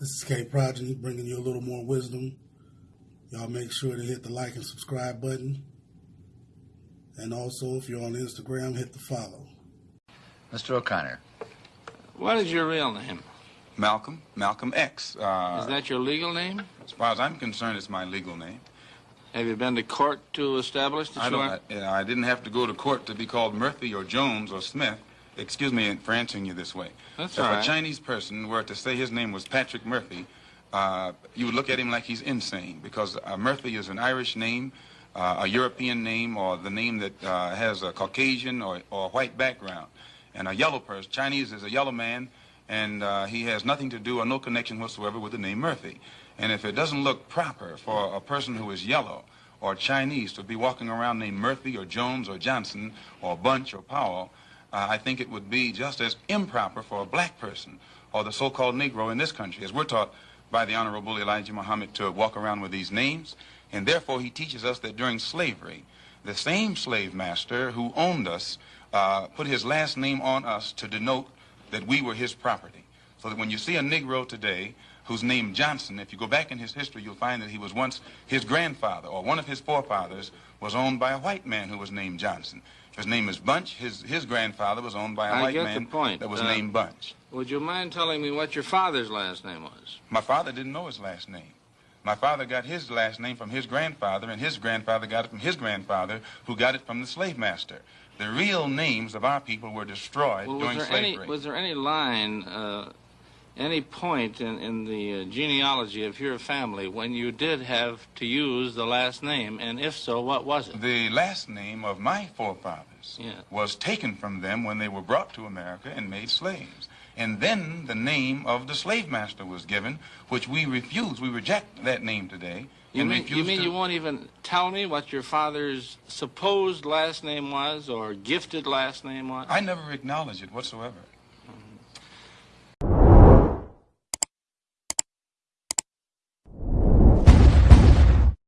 This is K Progeny bringing you a little more wisdom. Y'all make sure to hit the like and subscribe button. And also, if you're on Instagram, hit the follow. Mr. O'Connor. What is your real name? Malcolm, Malcolm X. Uh, Is that your legal name? as far as I'm concerned, it's my legal name. Have you been to court to establish that I don't. I, I didn't have to go to court to be called Murphy or Jones or Smith. Excuse me for answering you this way. That's if a. Chinese person were to say his name was Patrick Murphy, uh, you would look at him like he's insane because uh, Murphy is an Irish name, uh, a European name, or the name that uh, has a Caucasian or, or white background. And a yellow person, Chinese is a yellow man, and uh, he has nothing to do or no connection whatsoever with the name Murphy. And if it doesn't look proper for a person who is yellow or Chinese to be walking around named Murphy or Jones or Johnson or Bunch or Powell, uh, I think it would be just as improper for a black person or the so-called Negro in this country, as we're taught by the Honorable Elijah Muhammad to walk around with these names. And therefore, he teaches us that during slavery, the same slave master who owned us uh, put his last name on us to denote that we were his property. So that when you see a Negro today who's named Johnson, if you go back in his history, you'll find that he was once his grandfather or one of his forefathers was owned by a white man who was named Johnson. His name is Bunch, his, his grandfather was owned by a I white man point. that was Uh, named Bunch. Would you mind telling me what your father's last name was? My father didn't know his last name. My father got his last name from his grandfather, and his grandfather got it from his grandfather, who got it from the slave master. The real names of our people were destroyed Well, during slavery. any was there any line, uh, any point in, in the uh, genealogy of your family when you did have to use the last name, and if so, what was it? The last name of my forefathers Yeah. was taken from them when they were brought to America and made slaves. And then the name of the slave master was given, which we refuse. We reject that name today. You and mean, you mean to... you won't even tell me what your father's supposed last name was or gifted last name was? I never acknowledge it whatsoever.